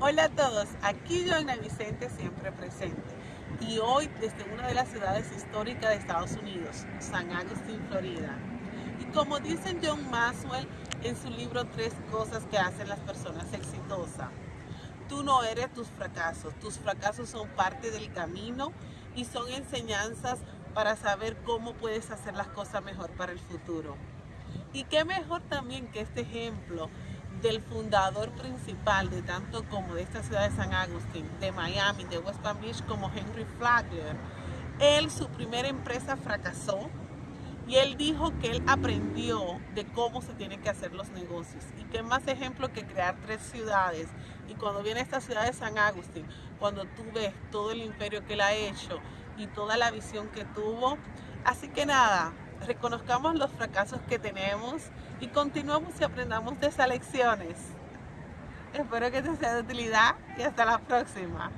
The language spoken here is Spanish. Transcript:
Hola a todos, aquí Joana Vicente siempre presente y hoy desde una de las ciudades históricas de Estados Unidos, San Agustín, Florida. Y como dice John Maxwell en su libro Tres cosas que hacen las personas exitosas, tú no eres tus fracasos, tus fracasos son parte del camino y son enseñanzas para saber cómo puedes hacer las cosas mejor para el futuro. Y qué mejor también que este ejemplo del fundador principal de tanto como de esta ciudad de San Agustín, de Miami, de West Palm Beach, como Henry Flagler. Él, su primera empresa fracasó y él dijo que él aprendió de cómo se tienen que hacer los negocios. Y qué más ejemplo que crear tres ciudades. Y cuando viene esta ciudad de San Agustín, cuando tú ves todo el imperio que él ha hecho y toda la visión que tuvo. Así que nada, reconozcamos los fracasos que tenemos y continuamos y aprendamos de esas lecciones. Espero que te sea de utilidad y hasta la próxima.